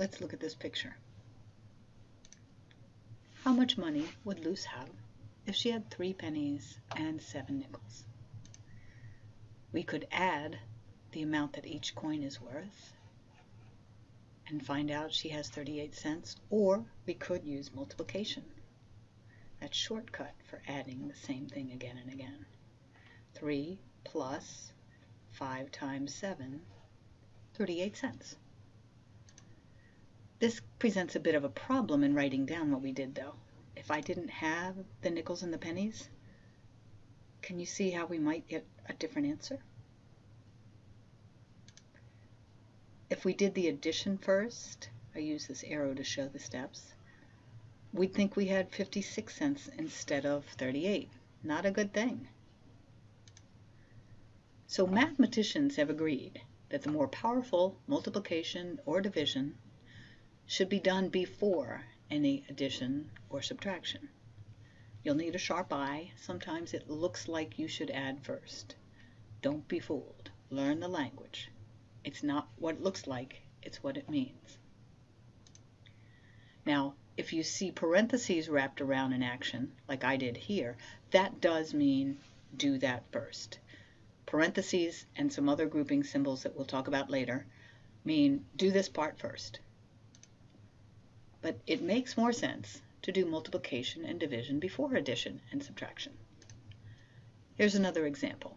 let's look at this picture. How much money would Luce have if she had three pennies and seven nickels? We could add the amount that each coin is worth and find out she has 38 cents, or we could use multiplication. That shortcut for adding the same thing again and again. 3 plus 5 times 7, 38 cents. This presents a bit of a problem in writing down what we did though. If I didn't have the nickels and the pennies, can you see how we might get a different answer? If we did the addition first, I use this arrow to show the steps, we'd think we had 56 cents instead of 38. Not a good thing. So mathematicians have agreed that the more powerful multiplication or division should be done before any addition or subtraction. You'll need a sharp eye. Sometimes it looks like you should add first. Don't be fooled. Learn the language. It's not what it looks like, it's what it means. Now, if you see parentheses wrapped around an action, like I did here, that does mean do that first. Parentheses and some other grouping symbols that we'll talk about later mean do this part first. But it makes more sense to do multiplication and division before addition and subtraction. Here's another example.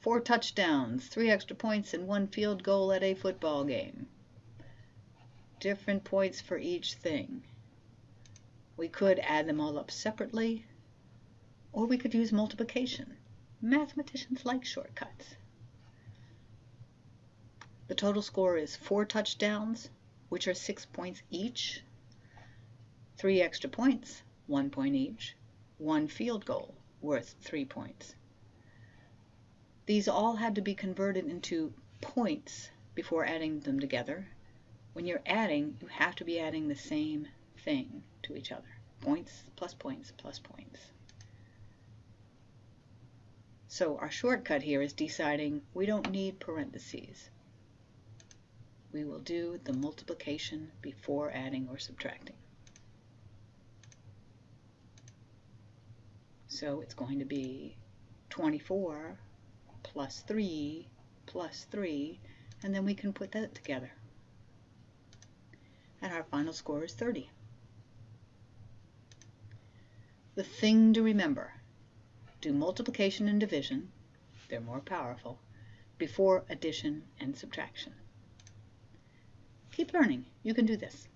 Four touchdowns, three extra points, and one field goal at a football game. Different points for each thing. We could add them all up separately, or we could use multiplication. Mathematicians like shortcuts. The total score is four touchdowns, which are six points each, three extra points, one point each, one field goal, worth three points. These all had to be converted into points before adding them together. When you're adding, you have to be adding the same thing to each other. Points plus points plus points. So our shortcut here is deciding we don't need parentheses. We will do the multiplication before adding or subtracting. So it's going to be 24 plus 3 plus 3, and then we can put that together. And our final score is 30. The thing to remember, do multiplication and division, they're more powerful, before addition and subtraction. Keep learning, you can do this.